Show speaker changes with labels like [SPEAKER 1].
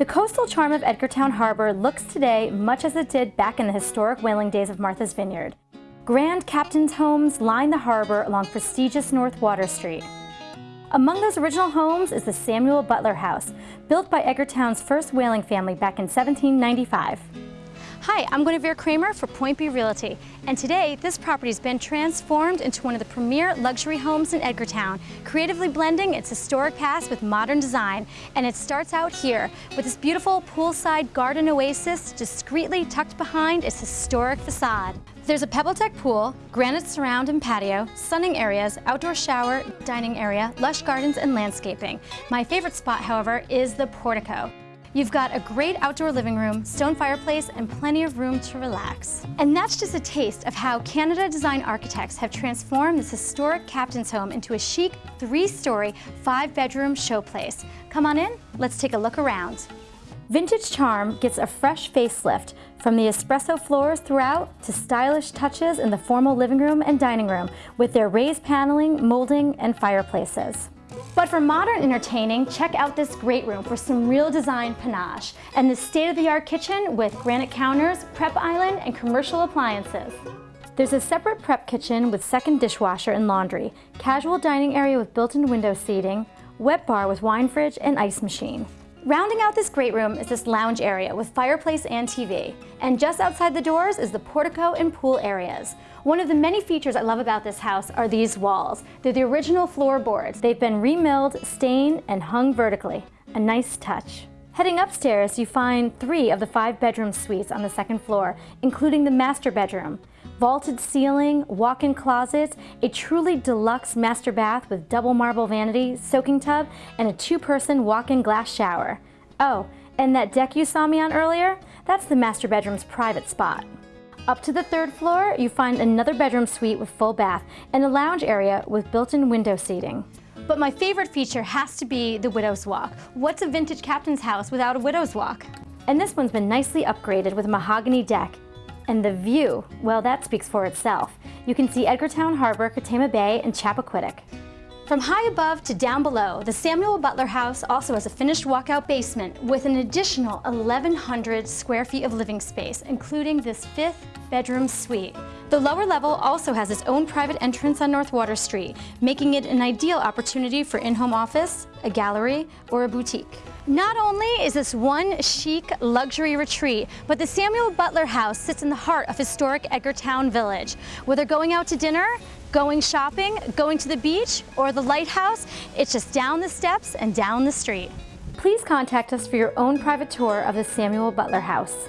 [SPEAKER 1] The coastal charm of Edgartown Harbor looks today much as it did back in the historic whaling days of Martha's Vineyard. Grand captain's homes line the harbor along prestigious North Water Street. Among those original homes is the Samuel Butler House, built by Edgartown's first whaling family back in 1795.
[SPEAKER 2] Hi, I'm Guinevere Kramer for Point B Realty, and today this property's been transformed into one of the premier luxury homes in Edgartown, creatively blending its historic past with modern design. And it starts out here with this beautiful poolside garden oasis discreetly tucked behind its historic facade. There's a pebble deck pool, granite surround and patio, sunning areas, outdoor shower, dining area, lush gardens, and landscaping. My favorite spot, however, is the portico. You've got a great outdoor living room, stone fireplace, and plenty of room to relax. And that's just a taste of how Canada Design Architects have transformed this historic captain's home into a chic, three-story, five-bedroom showplace. Come on in, let's take a look around.
[SPEAKER 1] Vintage Charm gets a fresh facelift from the espresso floors throughout to stylish touches in the formal living room and dining room with their raised paneling, molding, and fireplaces. But for modern entertaining, check out this great room for some real design panache and the state-of-the-art kitchen with granite counters, prep island, and commercial appliances. There's a separate prep kitchen with second dishwasher and laundry, casual dining area with built-in window seating, wet bar with wine fridge and ice machine. Rounding out this great room is this lounge area with fireplace and TV. And just outside the doors is the portico and pool areas. One of the many features I love about this house are these walls. They're the original floorboards. They've been remilled, stained, and hung vertically. A nice touch. Heading upstairs, you find three of the five bedroom suites on the second floor, including the master bedroom vaulted ceiling, walk-in closets, a truly deluxe master bath with double marble vanity, soaking tub, and a two-person walk-in glass shower. Oh, and that deck you saw me on earlier? That's the master bedroom's private spot. Up to the third floor, you find another bedroom suite with full bath and a lounge area with built-in window seating.
[SPEAKER 2] But my favorite feature has to be the Widow's Walk. What's a vintage captain's house without a Widow's Walk?
[SPEAKER 1] And this one's been nicely upgraded with a mahogany deck and the view, well, that speaks for itself. You can see Edgartown Harbor, Katama Bay, and Chappaquiddick.
[SPEAKER 2] From high above to down below, the Samuel Butler House also has a finished walkout basement with an additional 1,100 square feet of living space, including this fifth bedroom suite. The lower level also has its own private entrance on North Water Street, making it an ideal opportunity for in-home office, a gallery, or a boutique. Not only is this one chic luxury retreat, but the Samuel Butler House sits in the heart of historic Edgartown Village. Whether going out to dinner, going shopping, going to the beach, or the lighthouse, it's just down the steps and down the street.
[SPEAKER 1] Please contact us for your own private tour of the Samuel Butler House.